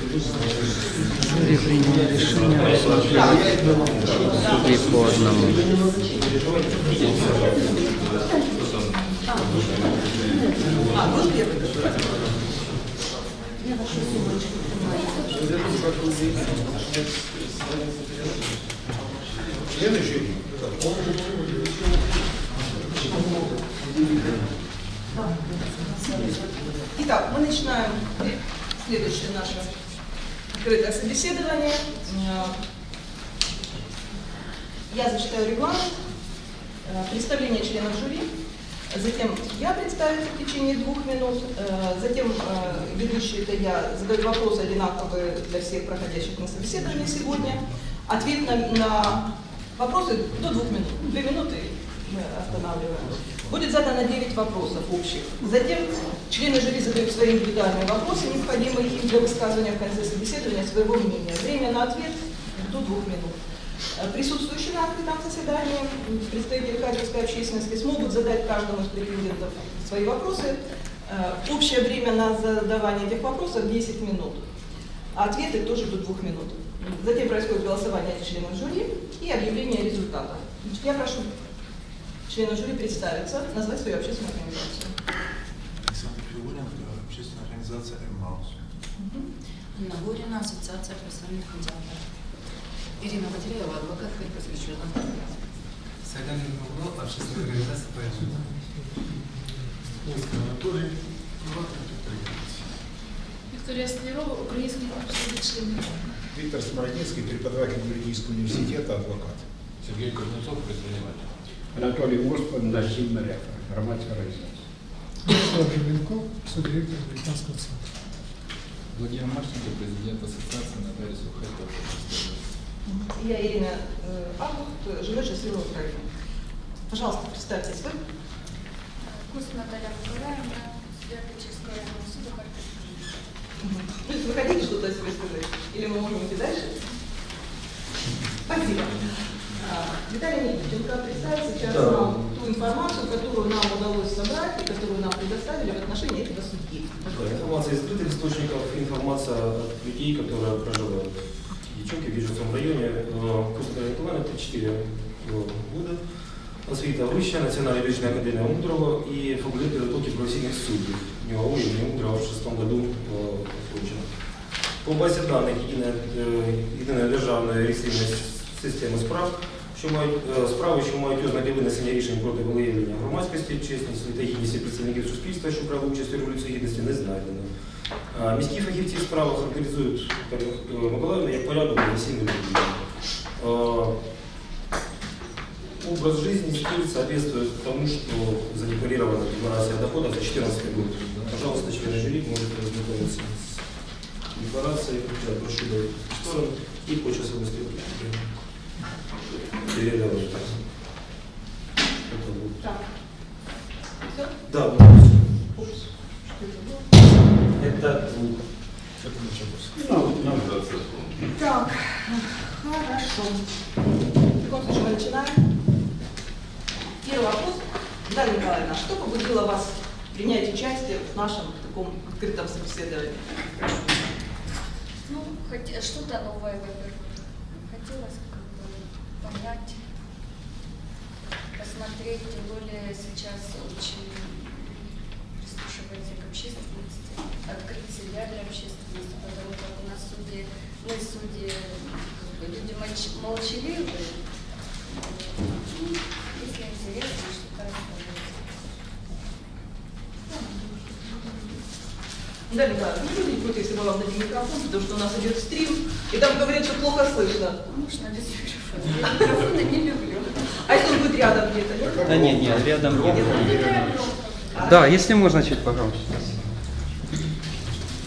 Решение рассмотреть и по одному. Итак, мы начинаем следующее наше открытое собеседование. Я зачитаю регламент, э, представление членов жюри, затем я представлюсь в течение двух минут, э, затем э, ведущий это я задаю вопросы одинаковые для всех проходящих на собеседование сегодня. Ответ на, на вопросы до двух минут, две минуты мы останавливаем. Будет задано 9 вопросов общих. Затем члены жюри задают свои индивидуальные вопросы, необходимые им для высказывания в конце собеседования своего мнения. Время на ответ до двух минут. Э, Присутствующие на открытом заседании представители харьковской общественности смогут задать каждому из претендентов свои вопросы. Э, Общее время на задавание этих вопросов 10 минут. А Ответы тоже до двух минут. Затем происходит голосование членов жюри и объявление результатов. Я прошу членов жюри представиться, назвать свою общественную организацию. Александр Фигурин, общественная организация «Эммаус». Инна Гурина, Ассоциация профессиональных медиаторов. Ирина Матереева, адвокат посвящена. Сагаnin Павло, общественная организация ПСЖ. Ольга Анатолий, приватный предприниматель. Вікторія Столярова, Український інститут членів. Виктор Смородинский, преподаватель юридического университета, адвокат. Сергей Кузнецов, предприниматель. Анатолій Госпан, насильна рефер, громадська організація. Вячеслав Желенков, субдиректор Британского центра. Владимир Марченко, президент Ассоциации нотариусов Харьковской области. Я Ирина э, Август, живу счастливой Украине. Пожалуйста, представьтесь вы. Кус Наталя Миколаївна, суддя Печерського районного суду Харківського. То есть вы хотите что-то о себе сказать? Или мы можем идти дальше? Спасибо. А, Виталий Никитенко представит сейчас нам ту информацию, которую нам удалось собрать и которую нам предоставили в отношении этого судьи. Да, Информация из открытых источников, информация от людей, которые проживают в Дичоке, в Вижевском районе. Э, Курская Николаевна, 34 года. Освіта вища, Національна юридичная академия Мудрого и факультет подготовки профессийных судей. У него имени Мудрого в шестом году э, окончено. По базі даних єдина, е, єдина державна реєстраційна система справ, що мають е, справи, що мають ознаки винесення рішень проти волеєвлення громадськості, чесності та гідності представників суспільства, що брали участь у революції гідності, не знайдено. А, Міські фахівці в справах характеризують Тарас Миколаївна як порядок професійної людини. Образ жизни стиль соответствует тому, что задекларирована декларация доходов за 2014 год. Пожалуйста, члены жюри можете ознакомиться с декларацией, я прошу дать в сторону и по часовой стрелке. Это вот. Так. Все? Да, вот. Упс. Что это было? Это звук. Это началось. Ну, ну, Так, хорошо. В таком случае мы начинаем. Первый вопрос. Дарья Николаевна, что побудило вас принять участие в нашем таком открытом собеседовании? Ну, что-то новое, во-первых. Хотелось понять, посмотреть, тем более сейчас очень прислушивается к общественности, открыть себя для общественности, потому как у нас судьи, мы судьи, как бы, люди молч- молчаливые. Ну, Если интересно, что-то рассказывать. Дарья Николаевна, не будете против, если мы вам дадим микрофон, потому что у нас идет стрим, и там говорят, что плохо слышно. Можно без микрофона. Не люблю. А если он будет рядом где-то, нет? Да нет, нет, рядом нет. А, Да, если можно, чуть погромче.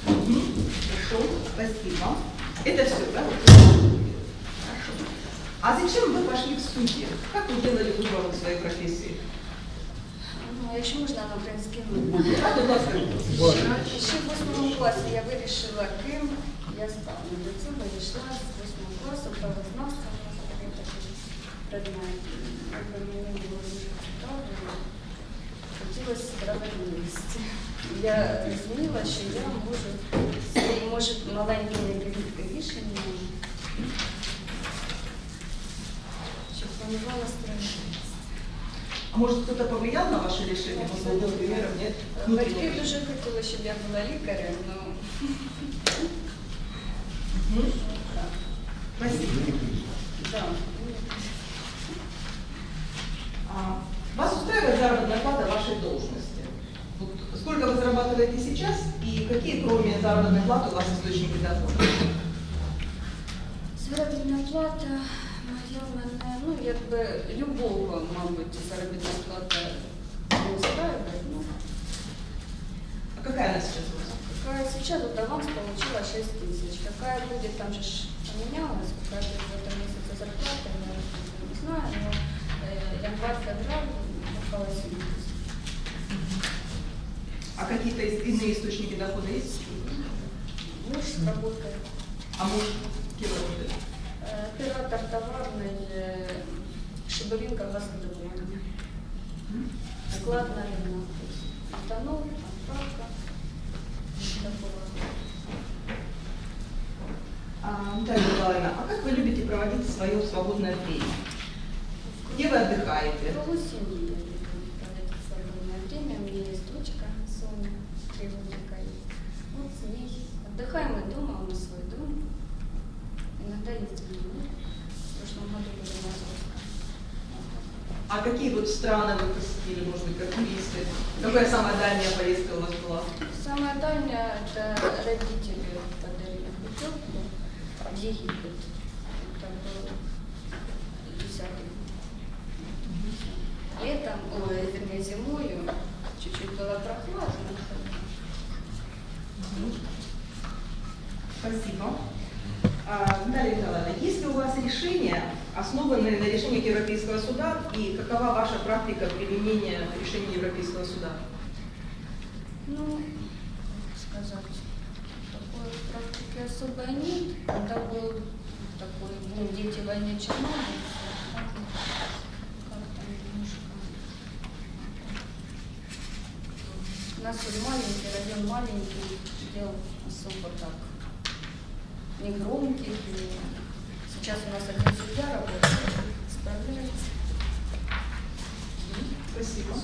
Хорошо, спасибо. Это все, да? Хорошо. А зачем вы пошли в судьи? Как вы делали выбор в своей профессии? Якщо можна на українській мові. Ще в восьмому класі я вирішила, ким я стану. До цього йшла з восьмого класу, правознавства, такий такий предмет. Якби Мені було дуже цікаво, хотілося справедливості. Я розуміла, що я можу маленькие ребятки рішення. Щоб планувала строїти. А может кто-то повлиял на ваше решение? Может, был примером, нет? Батьки дуже хотіли, щоб я була лікарем, але Мгм. Спасибо. да. А Вас устраивает заработная плата вашей должности? Вот сколько вы зарабатываете сейчас и какие, кроме заработной платы, у вас источники дохода? Заробітна плата якби любого, мабуть, заробітна плата не устраивает. Ну, А какая она сейчас у вас? какая сейчас вот аванс получила 6 тысяч. Какая будет, там же поменялась, какая будет в этом месяце зарплата, я не знаю, но э, январь, февраль около 7 тысяч. А какие-то иные источники дохода есть? Муж работает. А муж кем работает? Э, Оператор товарный э, Шибаринка газодобывания. Склад на рынок. Метанол, отправка. А, Наталья Николаевна, а как вы любите проводить свое свободное время? Где вы отдыхаете? В кругу семьи я люблю проводить свободное время. У меня есть дочка Соня, три годика ей. Вот с ней. Отдыхаем мы дома, у нас свой дом. Иногда ездим на море. В прошлом году были в Московском. А какие страны вы посетили, может быть, как туристы? Какая самая дальняя поездка у вас была? Самое дальнее это родители подарили путевку в Египет. Это был 10 Летом, ой, вернее, зимою чуть-чуть было прохладно. Спасибо. А, Наталья Николаевна, есть ли у вас решения, основанные на решениях Европейского суда, и какова ваша практика применения решений Европейского суда? Ну, сказать, такой практики особо нет. Это был такой, ну, дети войны Чернобыль. У нас вот маленький, район маленький, дел особо так не громких. И сейчас у нас один судья работает, справляется. Спасибо.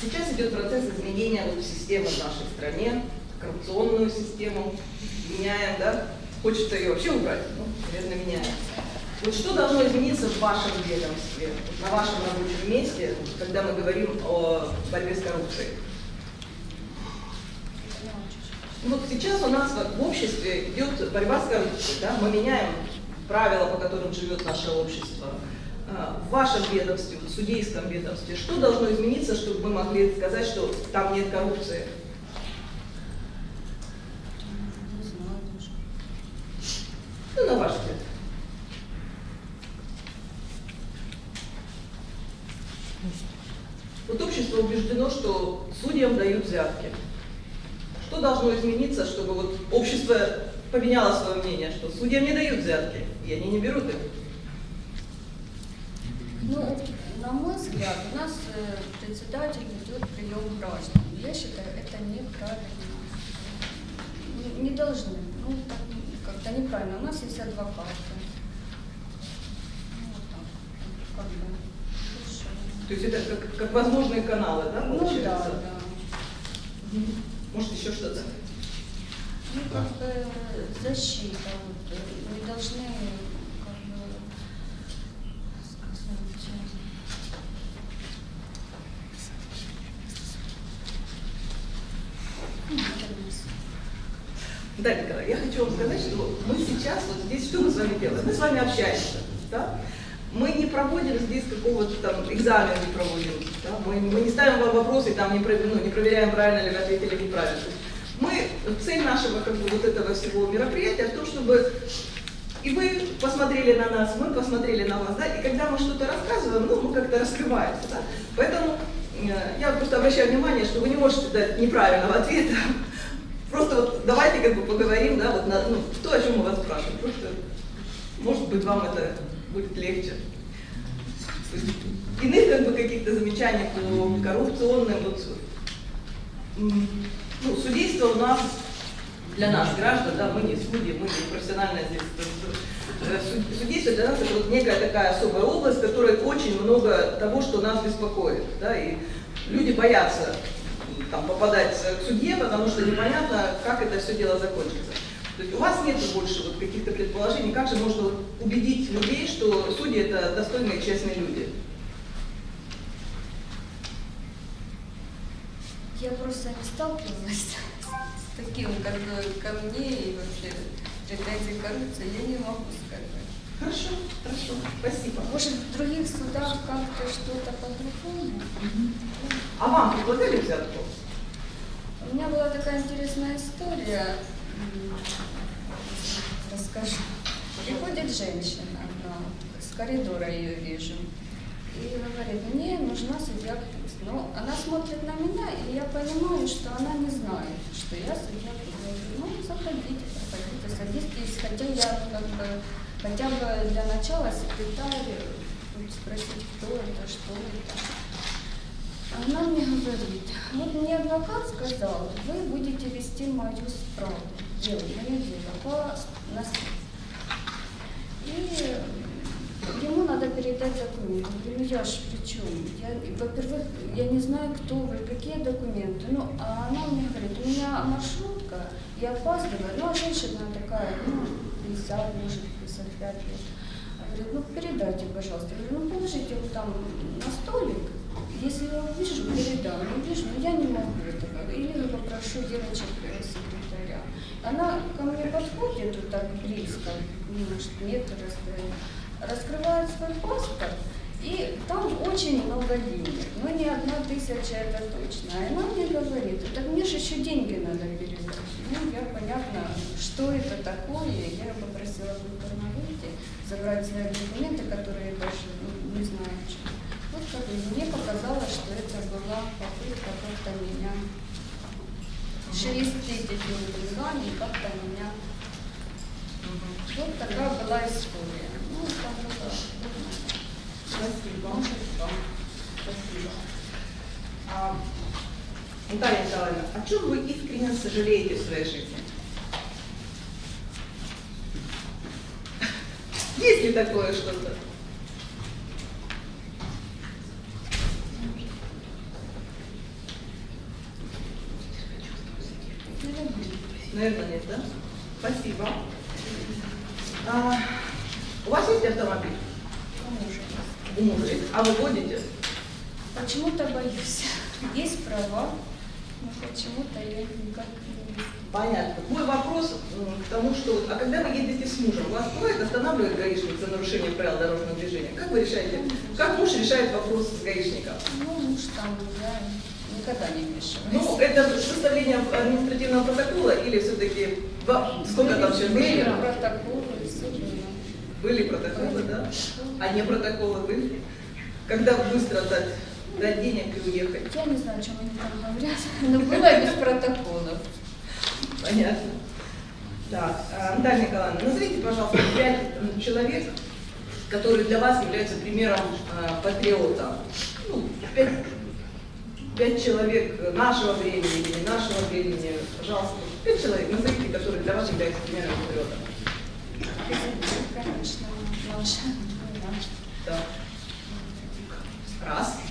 Сейчас идет процесс изменения вот системы в нашей стране, коррупционную систему. Меняем, да? Хочется ее вообще убрать, ну, наверное, меняем. Вот что должно измениться в вашем ведомстве, на вашем рабочем месте, когда мы говорим о борьбе с коррупцией? Ну, Вот сейчас у нас в обществе идет борьба с коррупцией, да? мы меняем правила, по которым живет наше общество. А, В вашем ведомстве, в судейском ведомстве, что должно измениться, чтобы мы могли сказать, что там нет коррупции? Ну, на ваш взгляд. Вот общество убеждено, что судьям дают взятки. Что должно измениться, чтобы вот общество поменяло свое мнение, что судьям не дают взятки, и они не берут их? Ну, на мой взгляд, у нас э, председатель ведет прием граждан. Я считаю, это неправильно. Не, не должны. Ну, так, как-то неправильно. У нас есть адвокаты. Ну, вот так. Как бы. То есть это как, как возможные каналы, да, Ну получается? да, да. Может, еще что-то? Ну, как бы защита. Вот, э, не должны, как бы, сказать. Да, Николай, я хочу вам сказать, что мы сейчас вот здесь, что мы с вами делаем? Мы с вами общаемся, да? Мы не проводим здесь какого-то там экзамена не проводим, да? мы, мы не ставим вам вопросы, там не, про- ну, не проверяем, правильно ли вы ответили неправильно. Мы, цель нашего как бы, вот этого всего мероприятия в том, чтобы и вы посмотрели на нас, мы посмотрели на вас, да, и когда мы что-то рассказываем, ну, мы как-то раскрываемся, да. Поэтому э, я просто обращаю внимание, что вы не можете дать неправильного ответа. Просто вот давайте как бы поговорим, да, вот на, ну, то, о чем мы вас спрашиваем. Просто, может быть, вам это будет легче. Иных как бы каких-то замечаний по коррупционным, вот, ну, судейство у нас, для нас, граждан, да, мы не судьи, мы не профессиональное здесь, э, суд- судейство для нас это вот некая такая особая область, в которой очень много того, что нас беспокоит, да, и люди боятся там, попадать к судье, потому что непонятно, как это все дело закончится. То есть у вас нет больше вот каких-то предположений, как же можно убедить людей, что судьи это достойные, честные люди? Я просто не сталкивалась с таким, как бы, ко мне и вообще претензий коррупции, я не могу сказать. Хорошо, хорошо, спасибо. Может, в других судах как-то что-то по-другому? А вам предлагали взятку? У меня была такая интересная история. Расскажу. Приходит женщина, одна, с коридора ее вижу, и говорит, мне нужна судья Плюс. Но она смотрит на меня, и я понимаю, что она не знает, что я судья Плюс. Я говорю, ну, заходите, проходите, садитесь, хотя я как бы, хотя бы для начала секретарь, спросить, кто это, что это. Она мне говорит, вот мне адвокат сказал, вы будете вести мою справку, дело, мое дело по наследству. И ему надо передать документы. Я говорю, я ж при чем? Во-первых, я не знаю, кто вы, какие документы. Ну, а она мне говорит, у меня маршрутка, я опаздываю. Ну, а женщина такая, ну, 50, может, 55 лет. Говорит, ну, передайте, пожалуйста. Я говорю, ну, положите вот там на столик. Если я увижу, передам. Не вижу, но я не могу этого. Или попрошу девочек э, секретаря. Она ко мне подходит вот так близко, может, метр расстояние, раскрывает свой паспорт, и там очень много денег. Ну, не одна тысяча, это точно. И она мне говорит, так мне же еще деньги надо передать. Ну, я понятно, что это такое. Я попросила культурно выйти, забрать свои документы, которые я даже ну, не знаю, что. Как бы мне показалось, что это была попытка как-то меня шелестеть этими деньгами, как-то меня... Вот такая была история. Ну, было... Спасибо. Спасибо. А, Наталья Николаевна, о чем вы искренне сожалеете в своей жизни? Есть ли такое что-то? Наверное, нет, да? Спасибо. А, у вас есть автомобиль? У мужа. А вы водите? Почему-то боюсь. Есть права, но почему-то я никак не Понятно. Мой вопрос к тому, что вот, а когда вы едете с мужем, вас бывает останавливает гаишник за нарушение правил дорожного движения? Как вы решаете? Как муж решает вопрос с гаишником? Ну, муж там, я никогда не вмешиваюсь. Ну, это составление административного протокола или все-таки сколько там сейчас Были протоколы. Были протоколы, да? А не протоколы были? Когда быстро дать, дать денег и уехать? Я не знаю, о чем они там говорят, но было без протоколов. Понятно. Так, а, Наталья Николаевна, назовите, пожалуйста, пять человек, которые для вас являются примером а, патриота. Ну, пять, пять человек нашего времени или нашего времени, пожалуйста, пять человек, назовите, которые для вас являются примером патриота. Конечно. Да. Раз.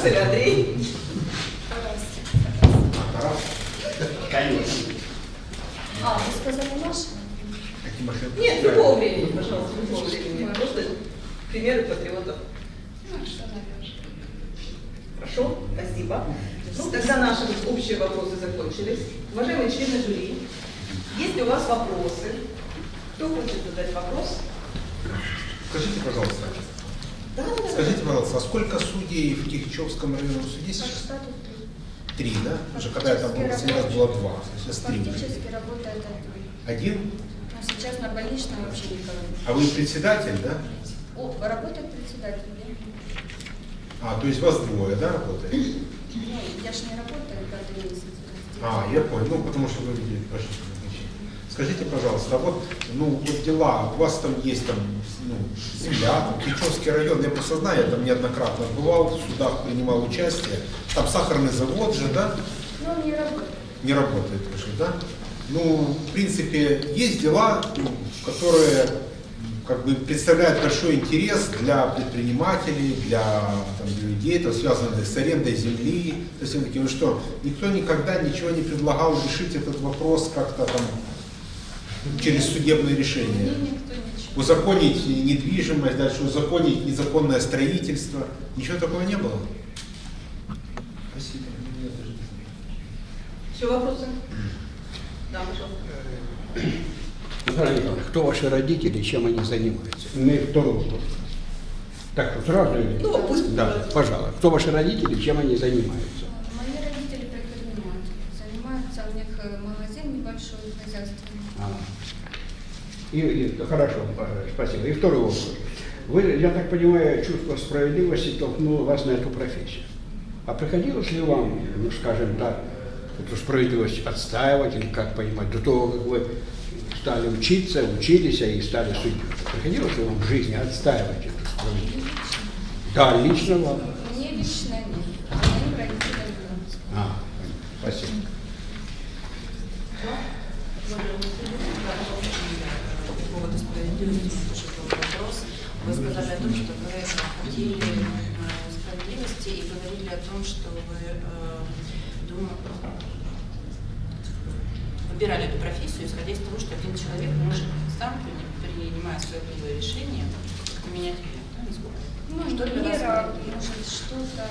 se la di. Три. Фактически работает один. Один? Но сейчас на больничном вообще никого. А вы председатель, да? О, работает председатель, я. А, то есть вас двое, да, работает? Ну, я ж не работаю пятый месяц. А, я понял, ну потому что вы видели прошлое назначение. Скажите, пожалуйста, а вот, ну, вот дела, у вас там есть там, ну, земля, там, Кричевский район, я просто знаю, я там неоднократно бывал, в судах принимал участие, там сахарный завод же, да, Ну, не работает. Не работает уже, да? Ну, в принципе, есть дела, ну, которые как бы представляют большой интерес для предпринимателей, для, там, для людей, там, связанных с арендой земли. То есть, такие, ну что, никто никогда ничего не предлагал решить этот вопрос как-то там через судебное решение. Узаконить недвижимость, дальше узаконить незаконное строительство. Ничего такого не было. Все вопросы? Да, пожалуйста. Кто ваши родители чем они занимаются? Ну и второй вопрос. Так что сразу или? Ну, пусть. Да, пожалуйста. Кто ваши родители чем они занимаются? Мои родители предприниматели. Занимаются, у них э, магазин небольшой, хозяйственный. А. И, и- хорошо, э, спасибо. И второй вопрос. Вы, я так понимаю, чувство справедливости толкнуло вас на эту профессию. А приходилось ли вам, ну скажем так, эту справедливость отстаивать или как понимать, до того, как вы стали учиться, учились и стали судьей? Приходилось ли вам в жизни отстаивать эту справедливость? Да, лично вам. Мне лично нет, а родителям нет. А, спасибо. Поводу справедливости вопрос. Вы сказали о том, что вы хотели э, справедливости и говорили о том, что вы э, выбирали эту профессию, исходя из того, что один человек может сам, при- принимая справедливое решение, как-то менять мир. Да, насколько? Ну, мера, справедливо? может, что-то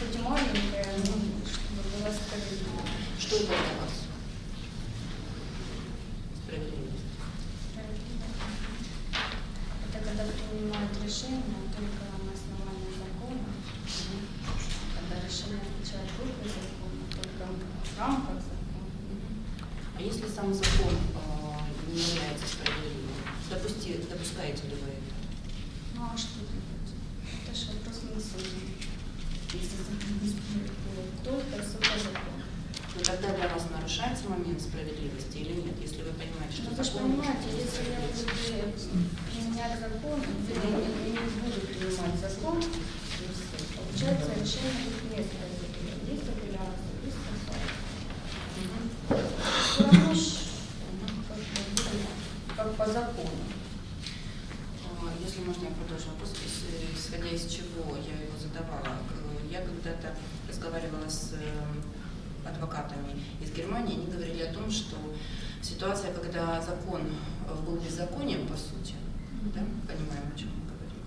и маленькое, но чтобы было справедливо. Что это для вас? Справедливость. Это когда принимают решение только на основании закона, когда решение отвечает только закону, только в рамках закона. А если сам закон э, не является справедливым, допусти, допускаете ли вы это? Ну а что делать? Это же вопрос на суде. Если закон не справедливый, только суд закон. Но тогда для вас нарушается момент справедливости или нет, если вы понимаете, что Ну, вы же закон понимаете, если я буду применять закон, или не, не буду принимать закон, то есть, получается решение будет несправедливое. Есть апелляция, есть кассация. Все равно ж, как, бы, будем, как по закону. А, Если можно, я продолжу вопрос, ис- исходя из чего я его задавала. Э, Я когда-то разговаривала с э, адвокатами из Германии, они говорили о том, что ситуация, когда закон э, был беззаконием, по сути, да, понимаем, о чем мы говорим,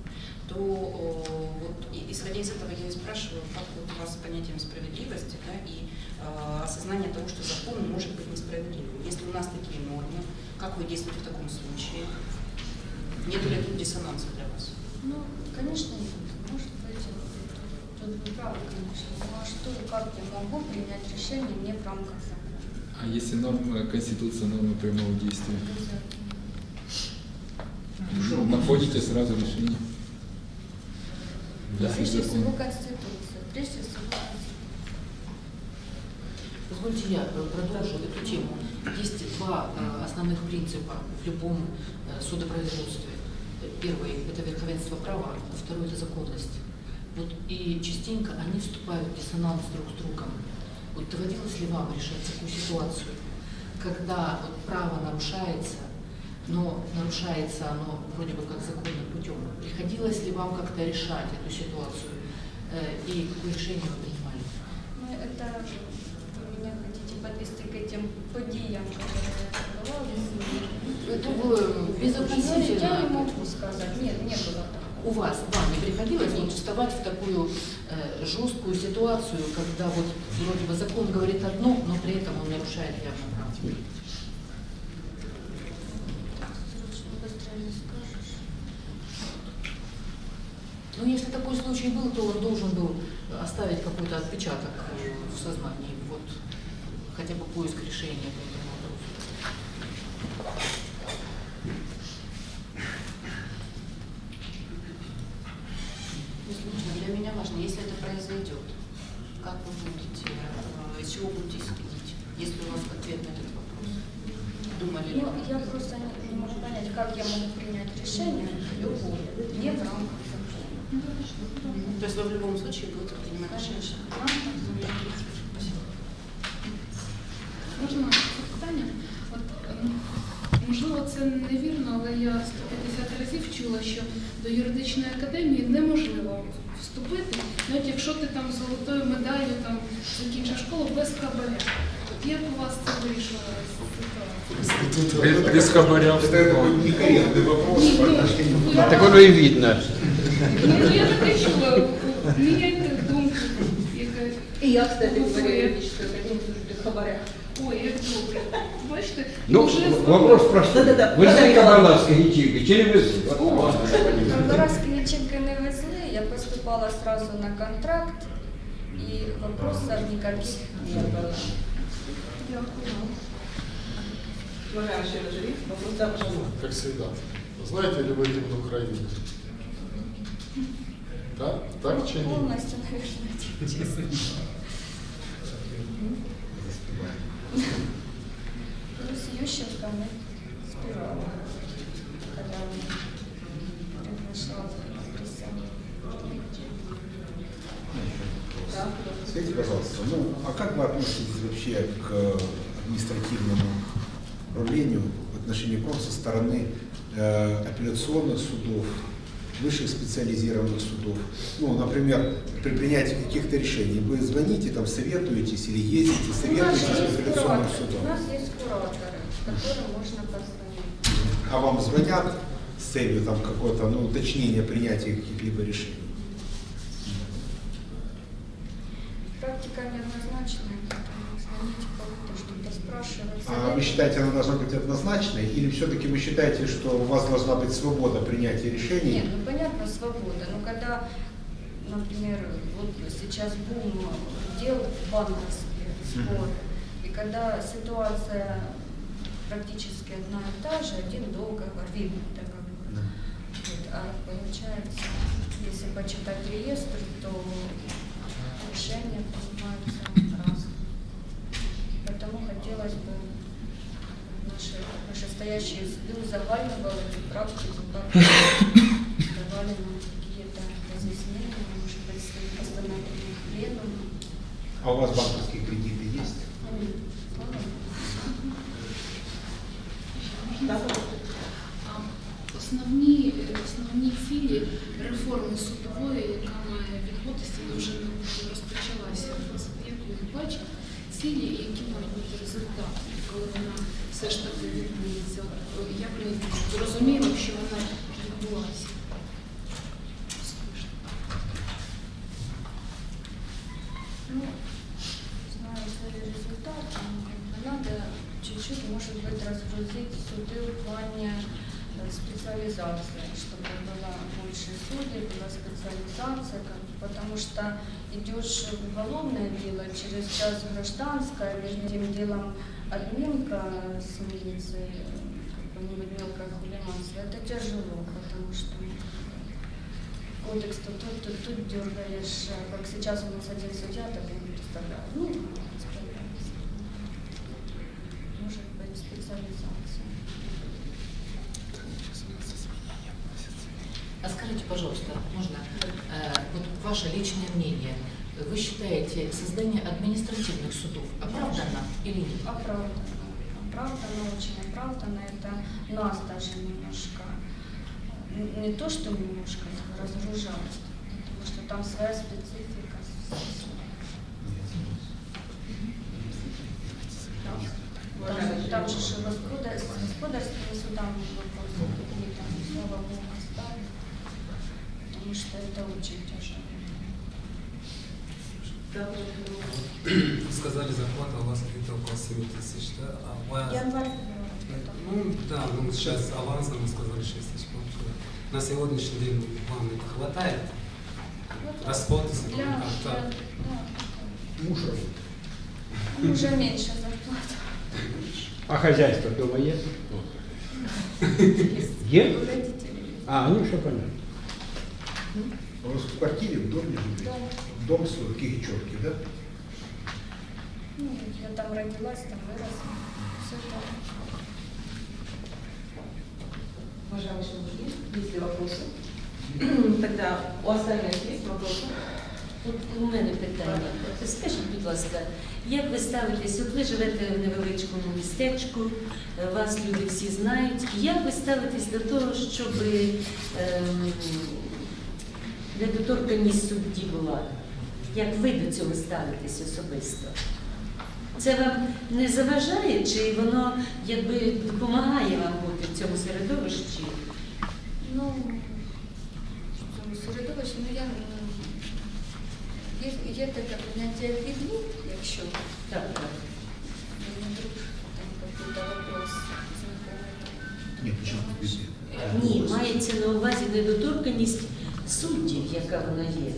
то вот, и- исходя из этого я и спрашиваю, как вот у вас с понятием справедливости да, и э, осознание того, что закон может быть несправедливым. Если у нас такие нормы, как вы действуете в таком случае? Нет ли тут диссонанса для вас? Ну, конечно, нет. Тут вы правы, конечно. Ну а что, как я могу принять решение не в рамках закона? А если норма Конституции, нормы прямого действия? Ну, Находите сразу решение. Да, Прежде закон. всего Конституция. Прежде всего Конституция. Позвольте я э, продолжу эту тему. Есть два э, основных принципа в любом э, судопроизводстве. Первый – это верховенство права, а второй – это законность. Вот и частенько они вступают в диссонанс друг с другом. Вот доводилось ли вам решать такую ситуацию, когда вот право нарушается, но нарушается оно вроде бы как законным путем. Приходилось ли вам как-то решать эту ситуацию э, и какое решение вы принимали? Ну, это вы меня хотите подвести к этим подиям, которые я Это было Ну, безотносительно. я не могу сказать. Нет, не было. У вас, вам не приходилось вот вставать в такую э, жесткую ситуацию, когда вот вроде бы закон говорит одно, но при этом он нарушает явно скажешь. Ну, если такой случай был, то он должен был оставить какой-то отпечаток э, в сознании, вот хотя бы поиск решения как я могу принять решение любое, не в рамках закона. То есть вы в любом случае будете принимать решение? Можна питання? От, можливо, це невірно, але я 150 разів чула, що до юридичної академії неможливо вступити, навіть якщо ти там з золотою медаллю там закінчив школу без хабаря. От як у вас це вирішилося? Без, без хабаря. Это такой некорректный вопрос по отношению к Так воно і видно. Ну, я таке чула, міняйте думку, яка И я, кстати, говорю, Буквы. юридическую академию службы хабаря. ой, як добре. Бачите, Ну, вже вопрос простой. Да-да-да. Везли Богдан кабаласки ячейки, чи не везли? От, О. ладно, я понимаю. Кабаровские ячейки не везли, я поступала сразу на контракт, и вопросов никаких не было. Уважаемый член жюри, вопрос, да, пожалуйста. Как всегда. Знаете ли вы гимн Украины? Да? Так чи ні? Полностью, наверное, честно. Ну, с Ющенко мы спевали, когда он приглашал на присягу. Скажите, пожалуйста, ну, а как вы относитесь вообще к административному управлению в отношении прав со стороны э, апелляционных судов, высших специализированных судов? Ну, например, при принятии каких-то решений вы звоните, там, советуетесь или ездите, советуетесь с апелляционным кураторы, у судом? нас есть кураторы, которым можно позвонить. А вам звонят с целью там какого-то ну, уточнения принятия каких-либо решений? Практика спрашивать. А вы считаете, она должна быть однозначной, или все-таки вы считаете, что у вас должна быть свобода принятия решений? Нет, ну понятно, свобода. Но когда, например, вот сейчас бум дел банковских, спор, и когда ситуация практически одна и та же, один договор, видно договор. Вот, а получается, если почитать реестр, то решения принимаются хотелось бы наши вышестоящие суды узагальнивали эту практику, как давали нам какие-то разъяснения, может быть, свои постановления пленума. А у вас банковские кредиты есть? мають бути результати, коли вона все ж таки відбудеться. От, Як ми зрозуміємо, що вона відбулася? Ну, знаю свои результаты, но как бы надо чуть-чуть, может быть, разгрузить суды в плане э, специализации, чтобы было больше судей, была специализация, как потому что идешь в уголовное дело, через час гражданское, между этим делом админка с милицией, э, какое-нибудь мелкое хулиганство, это тяжело, потому что кодекс то тут, тут, тут дергаешь, а как сейчас у нас один судья, так я не представляю. Ну, справляемся. Может быть, специализация. А скажите, пожалуйста, можно, э, вот ваше личное мнение. Вы считаете создание административных судов оправдано или нет? Оправданно. Оправданно, очень оправданно. Это нас даже немножко, не то, что немножко разгружает, потому что там своя специфика. Там, там же же господа- с господарскими судами вопросы какие там, слава богу, оставили, потому что это очень тяжело. Сказали, зарплата у вас где-то около 7 тысяч, да? А Январь, Ну, да, ну сейчас авансом вы сказали 6 тысяч. На сегодняшний день вам это хватает? Расход, если Для, для, как-то... да, Муж работает. ну, уже меньше зарплата. А хозяйство дома есть? Есть. А, ну все понятно. У вас в квартире, в доме живете? Дом. Дом с Кигичевки, да? Ну, я там родилась, там выросла. Все там. Уважаемый Шамшин, есть ли вопросы? Тогда у остальных есть вопросы? От у мене питання. Скажіть, будь ласка, як ви ставитесь? От ви живете в невеличкому містечку, е, вас люди всі знають. Як ви ставитесь до того, щоб ем, недоторканність судді була? Як ви до цього ставитесь особисто? Це вам не заважає, чи воно якби допомагає вам бути в цьому середовищі? Ну, в цьому середовищі, ну я м, є, є таке поняття відлюб, якщо Так, так. мені вдруг там какой-то вопрос знаходить. Нет, почему тут? Ні, мається на увазі недоторканність суддів, яка вона є.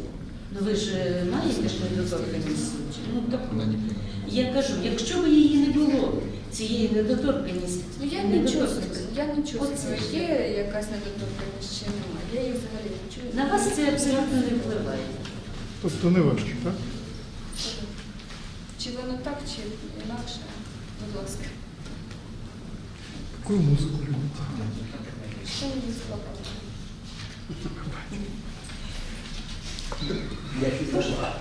Ну ви ж е, маєте ж недоторканність суддів. Ну, так, Вона не приймає. я кажу, якщо б її не було, цієї недоторканності, Ну я не недоторканності, я не є якась недоторканність чи немає. Я її взагалі не чую. на вас це абсолютно не впливає. Тобто не важко, так? Чи воно так, чи інакше, будь ласка. Яку музику любите? Що мені слова?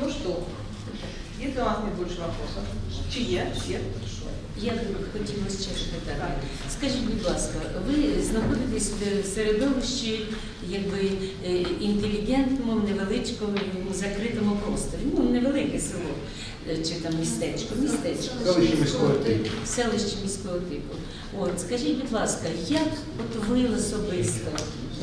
Ну что, если у вас нет больше вопросов, чьи? Все? Хорошо. Я хотіла ще запитати. Скажіть, будь ласка, ви знаходитесь в середовищі якби е, інтелігентному, невеличкому, закритому просторі. Ну, невелике село е, чи там містечко, містечко. Селище міського типу. Селище міського типу. От, скажіть, будь ласка, як от ви особисто?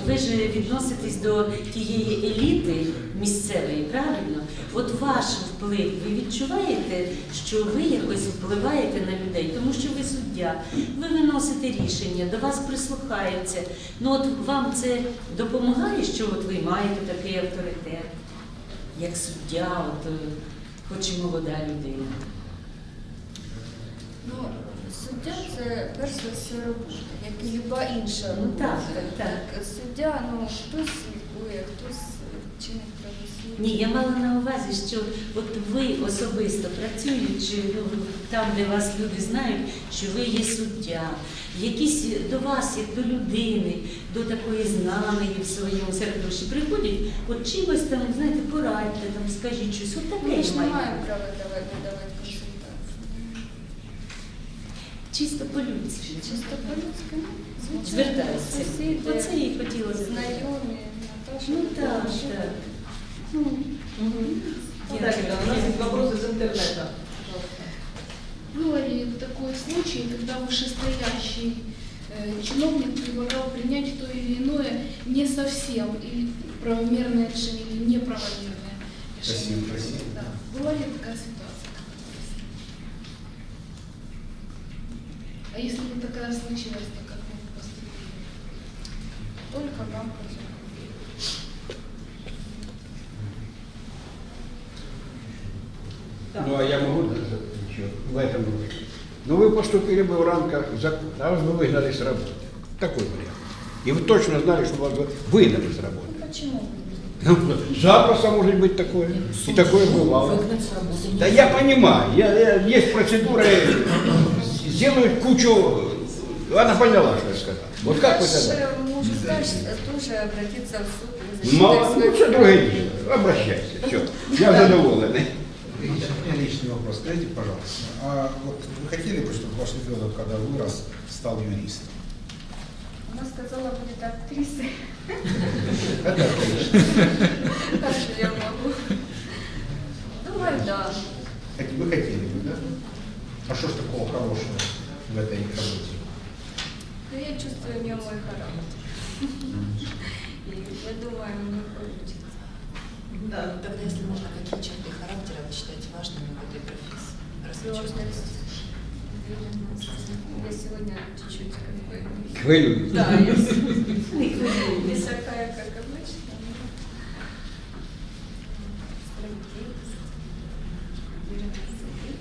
Ви ж відноситесь до тієї еліти місцевої, правильно? От ваш вплив, ви відчуваєте, що ви якось впливаєте на людей, тому що ви суддя, ви виносите рішення, до вас прислухаються. Ну от вам це допомагає, що от ви маєте такий авторитет, як суддя, от, е, хоч і молода людина. Ну, суддя це перш за все робота, як і люба інша Ну, робота. так, так, так. Суддя, ну, хтось слідкує, хтось чинить правосуддя. Ні, я мала на увазі, що от ви особисто працюючи ну, там, де вас люди знають, що ви є суддя, якісь до вас, як до людини, до такої знаної в своєму середовищі приходять, от чимось там, знаєте, порадьте, там, скажіть щось, от таке Ми ж ж не має маємо права давати, давати Чисто по-людськи. Чисто по-людськи, ну, звичайно, Звертаються. сусіди, Оце я і хотіла запитати. знайомі, Наташа. Ну так, Наташа. так. Ну, Ну, так, ребята, у нас есть вопросы из интернета. Пожалуйста. Было ли такой случай, когда вышестоящий э, чиновник предлагал принять то или иное не совсем или правомерное решение, или неправомерное решение? Спасибо, спасибо. Да. Была ли такая ситуация? А если бы такая случилась, то как бы поступили? Только вам хочу. Ну, а я могу да, еще в этом роде. Ну, вы поступили бы в рамках закона, а вас бы выгнали с работы. Такой вариант. И вы точно знали, что вас бы выгнали с работы. Ну, почему? Ну, Запросто может быть такое. И такое бывало. Да я понимаю, я, я- есть процедуры, сделают кучу... Она поняла, что я сказал. Вот как вы тогда? сказать, тоже обратиться в суд. Мало, ну что другое дело. Обращайся, все. Я задоволенный. У меня личный вопрос. Скажите, пожалуйста, а вот вы хотели бы, чтобы ваш ребенок, когда вырос, стал юристом? Она сказала, будет актрисой. Это отлично. Так что я могу. Думаю, да. Хот- Вы хотели бы, да? А что ж такого хорошего в этой работе? Но я чувствую в нем мой характер. И я думаю, мне получится. Да. Тогда, если можно, какие черты характера вы считаете важными в этой профессии? Сложность. Я сегодня чуть-чуть как бы... Да, я Не хвилюйтесь. не такая, как обычно. но справедливость, уверенность в себе.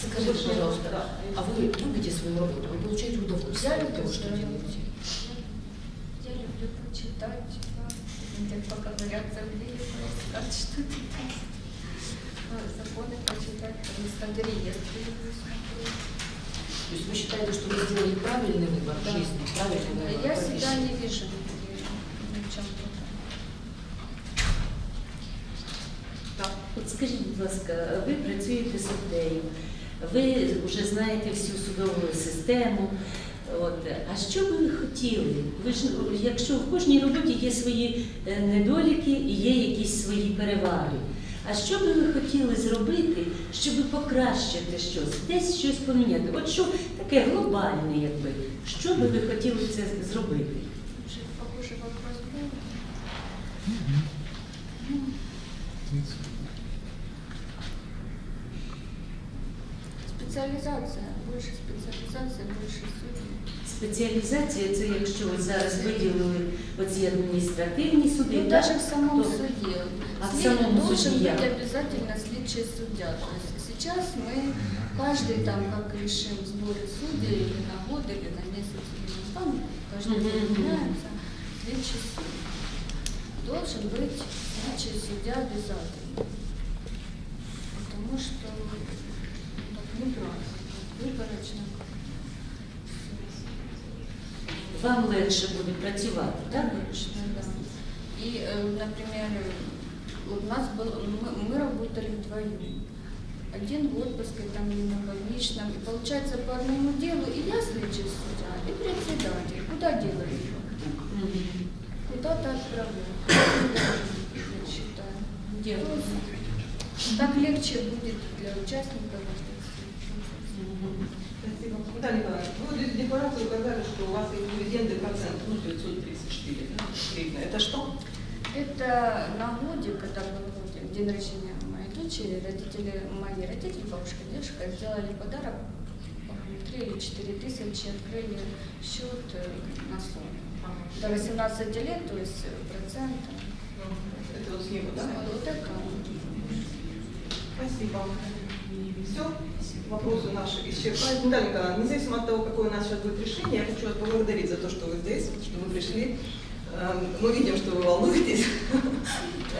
Скажите, пожалуйста, а вы любите свою работу? Вы получаете удовольствие? Я того, что делаете? Я люблю почитать, где поковыряться в деле, поискать что-то там. Ну, Законы почитать, там, смотреть. То есть вы считаете, что вы сделали правильный выбор в Да. жизни, правильный выбор Я себя не вижу ни в чем другом. От скажіть, будь ласка, ви працюєте суддею, ви вже знаєте всю судову систему. От. А що би ви хотіли? Ви ж, якщо в кожній роботі є свої е, недоліки і є якісь свої переваги. А що би ви хотіли зробити, щоб покращити щось, десь щось поміняти? От що таке глобальне, якби, що би ви хотіли це зробити? Уже похожий вопрос был. Специализация, больше специализация, больше судей. Спеціалізація це якщо ви зараз виділили оці адміністративні суди, Ну, так? даже в самом то- суде. А в След- самом должен суде быть як? обязательно слідчий судья. То есть сейчас мы каждый там, как решим сборы судей или на год, или на месяц, или на там, каждый Мгм, год мгм. меняется слідчий судья. Должен быть слідчий судья обязательно. Вам легше буде працювати, так? И, э, например, у нас был, мы, мы работали вдвоем. Один в отпуске, там, или на больничном. И получается по одному делу и я следчий судья, и председатель. Куда делали его? Куда-то отправляют. Я считаю. Так легче будет для участников. Спасибо. Наталья Николаевна, вы в декларации указали, что у вас есть дивиденды процент, ну, 534, да. Это что? Это на годик, когда был день рождения моей дочери, родители, мои родители, бабушка, дедушка сделали подарок, по-моему, 3 или 4 тысячи, открыли счет э, на сон. До 18 лет, то есть э, процент. Это вот с него, да? Вот это. Спасибо. Все, вопросы наши исчерпаны. Наталья Николаевна, независимо от того, какое у нас сейчас будет решение, я хочу вас поблагодарить за то, что вы здесь, что вы пришли. Эм, Мы видим, что вы волнуетесь.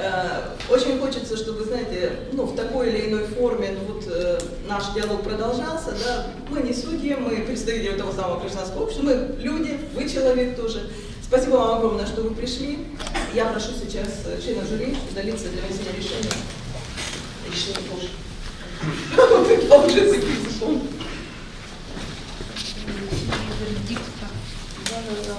Э, Очень хочется, чтобы, знаете, ну, в такой или иной форме ну, вот, э, наш диалог продолжался. Да? Мы не судьи, мы представители того самого гражданского общества, мы люди, вы человек тоже. Спасибо вам огромное, что вы пришли. Я прошу сейчас э, члена жюри удалиться для вынесения решения. Решение тоже. Я уже записываю. Да, да, да.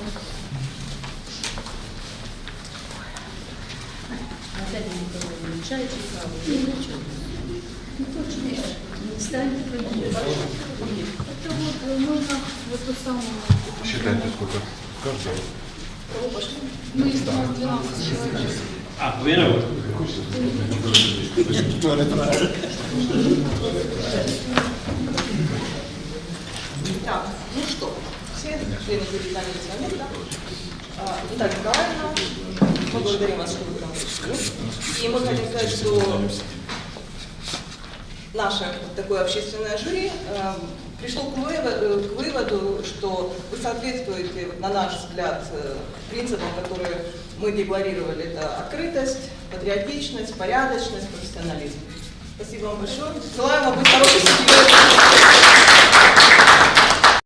Наталья Николаевна, чай чи каву? Ні, нічого. Ну, точно. Ну, Встаньте, пойдіть. Это вот э, можно вот ту самую... Считайте, сколько каждого. Кого пошли? Мы из 12 человек. А, виноват. Так, ну что, все члены жюри заняли свои места. А, Наталья Николаевна, мы благодарим вас, что вы к пришли. И мы хотим сказать, что наше такое общественное жюри э, пришло к выводу, к выводу, что вы соответствуете, на наш взгляд, э, принципам, которые мы декларировали. Это открытость, патриотичность, порядочность, профессионализм. Спасибо вам большое. Желаем вам быть хорошей судьей.